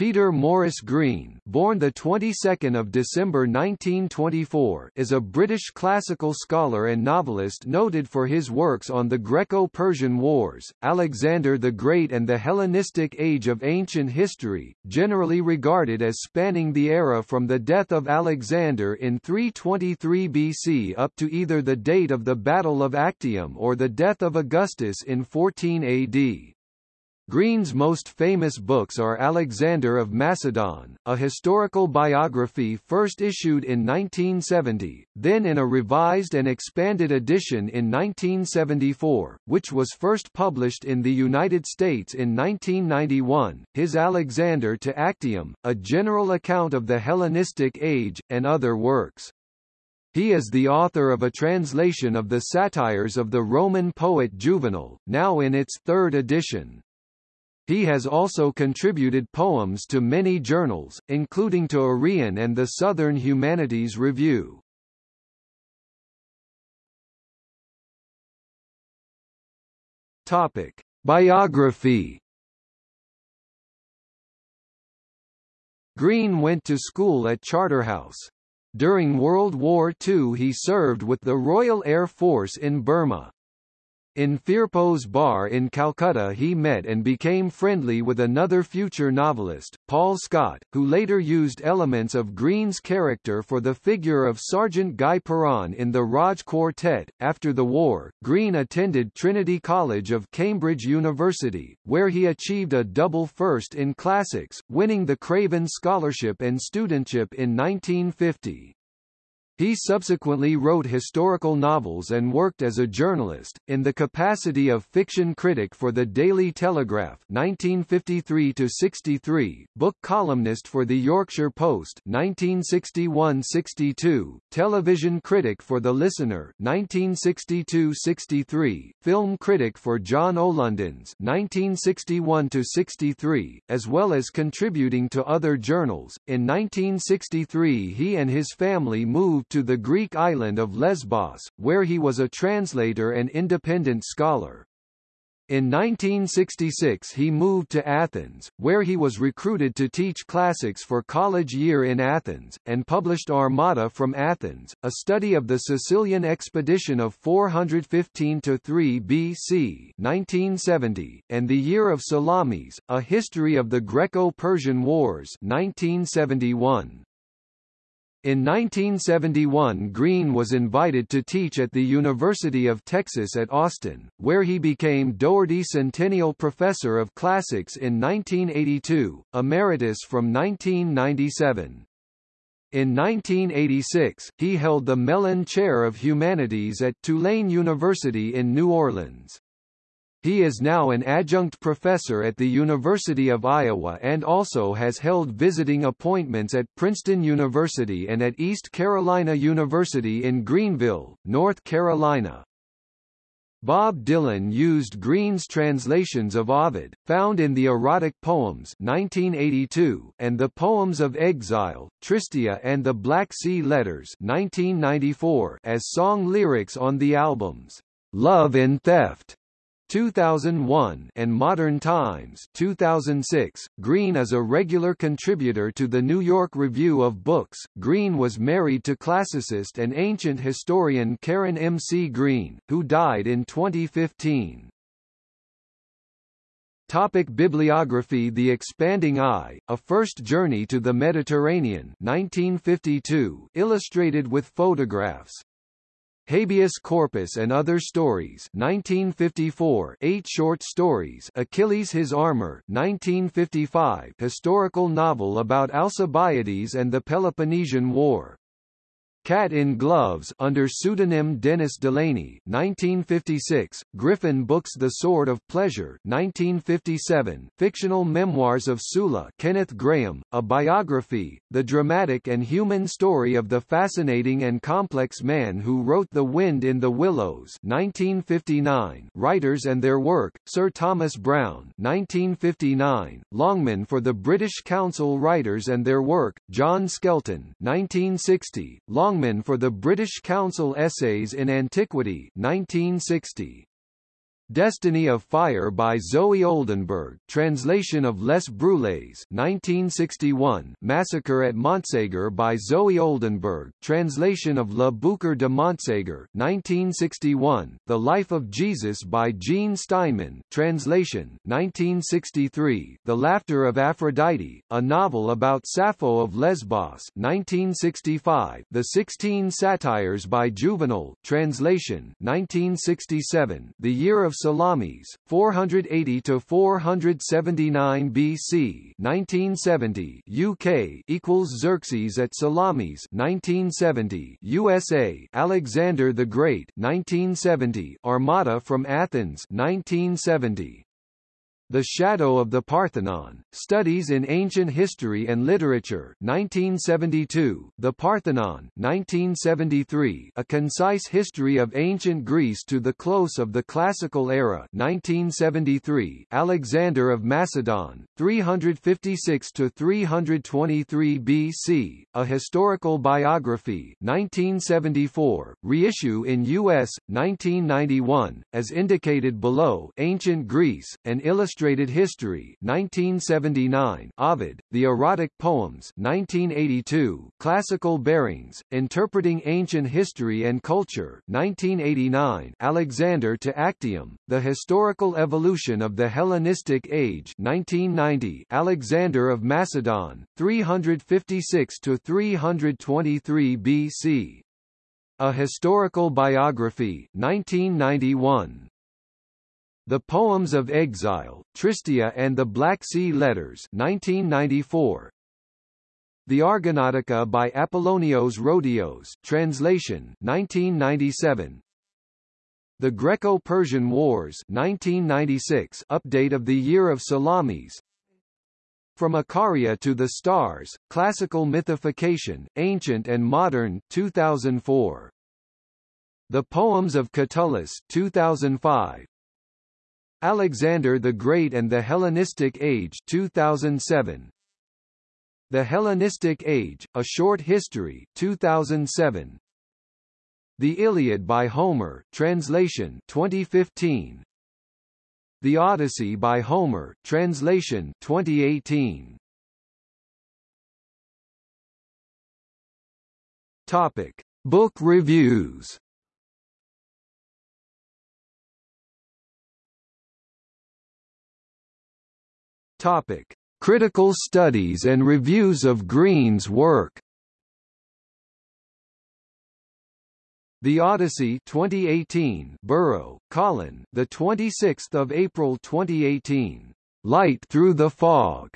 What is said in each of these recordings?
Peter Morris Green, born the 22nd of December 1924, is a British classical scholar and novelist noted for his works on the Greco-Persian Wars, Alexander the Great and the Hellenistic Age of ancient history, generally regarded as spanning the era from the death of Alexander in 323 BC up to either the date of the Battle of Actium or the death of Augustus in 14 AD. Green's most famous books are Alexander of Macedon, a historical biography first issued in 1970, then in a revised and expanded edition in 1974, which was first published in the United States in 1991, his Alexander to Actium, a general account of the Hellenistic age, and other works. He is the author of a translation of the satires of the Roman poet Juvenal, now in its third edition. He has also contributed poems to many journals, including to Arion and the Southern Humanities Review. Topic: Biography. Green went to school at Charterhouse. During World War II he served with the Royal Air Force in Burma. In Firpo's bar in Calcutta he met and became friendly with another future novelist, Paul Scott, who later used elements of Green's character for the figure of Sergeant Guy Perron in the Raj Quartet. After the war, Green attended Trinity College of Cambridge University, where he achieved a double first in classics, winning the Craven Scholarship and Studentship in 1950. He subsequently wrote historical novels and worked as a journalist, in the capacity of fiction critic for the Daily Telegraph 1953–63, book columnist for the Yorkshire Post 1961–62, television critic for The Listener 1962–63, film critic for John O'London's 1961–63, as well as contributing to other journals. In 1963 he and his family moved to the Greek island of Lesbos, where he was a translator and independent scholar. In 1966 he moved to Athens, where he was recruited to teach classics for college year in Athens, and published Armada from Athens, a study of the Sicilian expedition of 415–3 BC 1970, and The Year of Salamis, a history of the Greco-Persian Wars 1971. In 1971 Green was invited to teach at the University of Texas at Austin, where he became Dougherty Centennial Professor of Classics in 1982, emeritus from 1997. In 1986, he held the Mellon Chair of Humanities at Tulane University in New Orleans. He is now an adjunct professor at the University of Iowa and also has held visiting appointments at Princeton University and at East Carolina University in Greenville, North Carolina. Bob Dylan used Green's translations of Ovid, found in the Erotic Poems 1982, and the Poems of Exile, Tristia and the Black Sea Letters 1994 as song lyrics on the albums, Love and Theft 2001 and Modern Times 2006. Green is a regular contributor to the New York Review of Books. Green was married to classicist and ancient historian Karen M. C. Green, who died in 2015. Topic bibliography The Expanding Eye, A First Journey to the Mediterranean 1952, illustrated with photographs Habeas Corpus and Other Stories 1954 eight short stories Achilles His Armor 1955 historical novel about Alcibiades and the Peloponnesian War Cat in Gloves under pseudonym Dennis Delaney 1956, Griffin Books The Sword of Pleasure 1957, fictional memoirs of Sulla Kenneth Grahame, a biography, the dramatic and human story of the fascinating and complex man who wrote The Wind in the Willows 1959, writers and their work, Sir Thomas Browne 1959, Longman for the British Council Writers and their work, John Skelton 1960, Long Longman for the British Council Essays in Antiquity 1960. Destiny of Fire by Zoe Oldenbourg, translation of Les Brûlés 1961, Massacre at Montségur by Zoe Oldenbourg, translation of Le Boucher de Montségur 1961, The Life of Jesus by Jean Steinmann, translation 1963, The Laughter of Aphrodite, a novel about Sappho of Lesbos 1965, The Sixteen Satires by Juvenal, translation 1967, The Year of Salamis, 480 to 479 BC, 1970 UK equals Xerxes at Salamis, 1970 USA Alexander the Great, 1970 Armada from Athens, 1970 the Shadow of the Parthenon, Studies in Ancient History and Literature 1972, The Parthenon 1973, A Concise History of Ancient Greece to the Close of the Classical Era 1973, Alexander of Macedon, 356–323 BC, A Historical Biography 1974, reissue in U.S., 1991, as indicated below. Ancient Greece, an illustrated Illustrated History 1979, Ovid, The Erotic Poems 1982, Classical Bearings, Interpreting Ancient History and Culture 1989, Alexander to Actium, The Historical Evolution of the Hellenistic Age 1990, Alexander of Macedon, 356–323 BC. A Historical Biography 1991. The Poems of Exile, Tristia and the Black Sea Letters 1994. The Argonautica by Apollonios Rhodios, translation 1997. The Greco-Persian Wars 1996 update of the Year of Salamis. From Icaria to the Stars, Classical Mythification, Ancient and Modern 2004. The Poems of Catullus 2005. Alexander the Great and the Hellenistic Age 2007 The Hellenistic Age, A Short History 2007 The Iliad by Homer translation 2015 The Odyssey by Homer translation 2018 Topic Book reviews Topic: Critical studies and reviews of Green's work. The Odyssey 2018 Burrow, Colin, the 26th of April 2018. Light Through the Fog.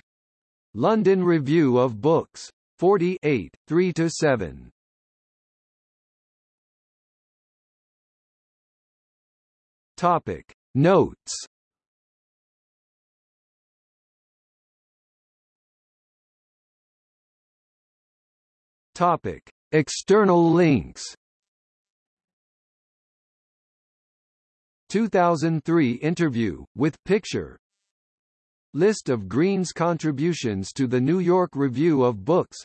London Review of Books. 48, 3 to 7. Topic Notes Topic: External links. 2003 interview with picture. List of Green's contributions to the New York Review of Books.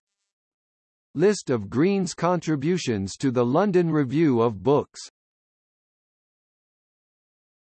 List of Green's contributions to the London Review of Books